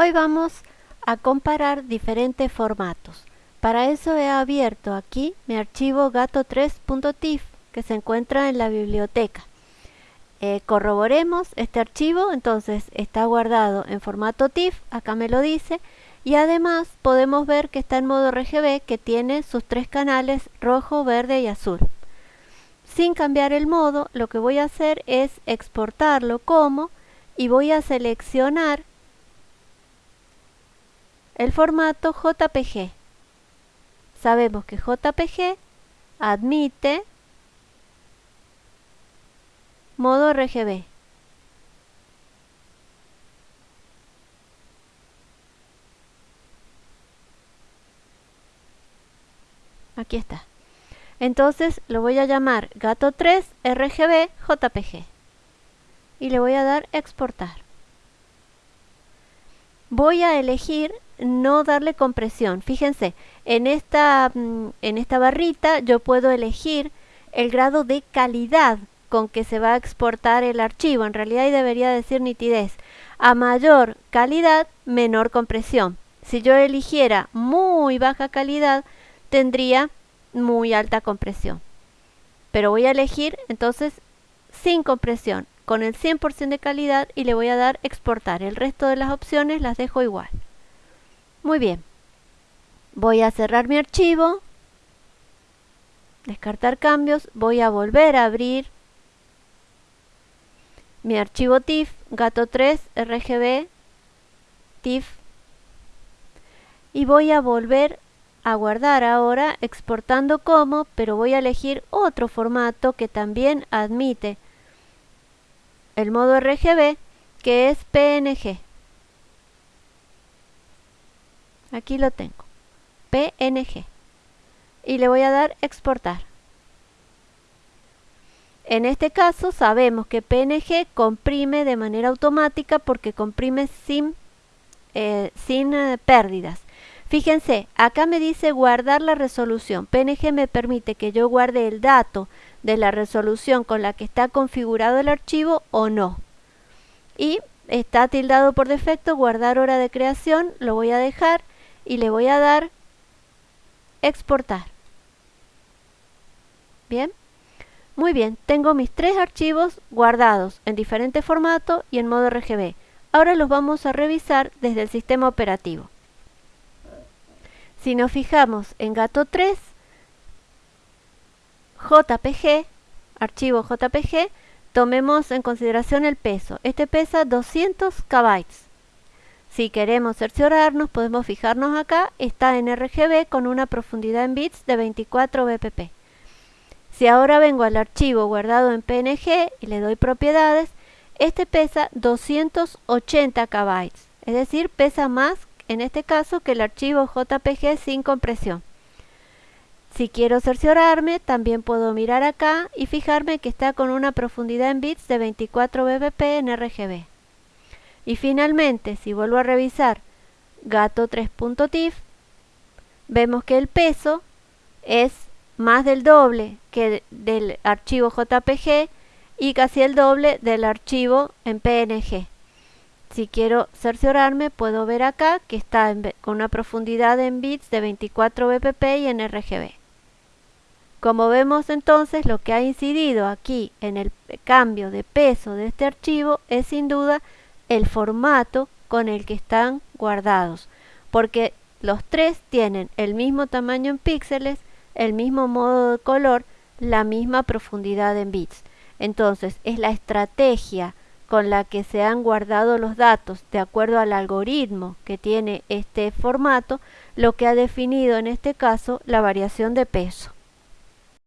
Hoy vamos a comparar diferentes formatos. Para eso he abierto aquí mi archivo gato3.tif que se encuentra en la biblioteca. Eh, corroboremos este archivo, entonces está guardado en formato TIFF, acá me lo dice, y además podemos ver que está en modo RGB que tiene sus tres canales rojo, verde y azul. Sin cambiar el modo, lo que voy a hacer es exportarlo como y voy a seleccionar el formato JPG. Sabemos que JPG admite modo RGB. Aquí está. Entonces lo voy a llamar gato 3 RGB JPG y le voy a dar exportar. Voy a elegir no darle compresión. Fíjense, en esta, mm, en esta barrita yo puedo elegir el grado de calidad con que se va a exportar el archivo. En realidad debería decir nitidez. A mayor calidad, menor compresión. Si yo eligiera muy baja calidad, tendría muy alta compresión. Pero voy a elegir entonces sin compresión, con el 100% de calidad y le voy a dar exportar. El resto de las opciones las dejo igual. Muy bien. Voy a cerrar mi archivo. Descartar cambios. Voy a volver a abrir mi archivo TIFF, gato3, RGB, TIFF. Y voy a volver a guardar ahora exportando como, pero voy a elegir otro formato que también admite el modo RGB, que es PNG. Aquí lo tengo. PNG. Y le voy a dar exportar. En este caso sabemos que PNG comprime de manera automática porque comprime sin, eh, sin eh, pérdidas. Fíjense, acá me dice guardar la resolución. PNG me permite que yo guarde el dato de la resolución con la que está configurado el archivo o no. Y está tildado por defecto guardar hora de creación, lo voy a dejar y le voy a dar exportar. Bien. Muy bien, tengo mis tres archivos guardados en diferente formato y en modo RGB. Ahora los vamos a revisar desde el sistema operativo. Si nos fijamos en Gato 3, JPG, archivo JPG, tomemos en consideración el peso. Este pesa 200 KB. Si queremos cerciorarnos, podemos fijarnos acá, está en RGB con una profundidad en bits de 24 bpp. Si ahora vengo al archivo guardado en PNG y le doy propiedades, este pesa 280 KB, es decir, pesa más en este caso que el archivo JPG sin compresión. Si quiero cerciorarme, también puedo mirar acá y fijarme que está con una profundidad en bits de 24 bpp en RGB. Y finalmente, si vuelvo a revisar gato3.tif, vemos que el peso es más del doble que del archivo JPG y casi el doble del archivo en PNG. Si quiero cerciorarme, puedo ver acá que está con una profundidad en bits de 24 bpp y en RGB. Como vemos entonces, lo que ha incidido aquí en el cambio de peso de este archivo es sin duda el formato con el que están guardados, porque los tres tienen el mismo tamaño en píxeles el mismo modo de color, la misma profundidad en bits. Entonces, es la estrategia con la que se han guardado los datos de acuerdo al algoritmo que tiene este formato, lo que ha definido en este caso la variación de peso.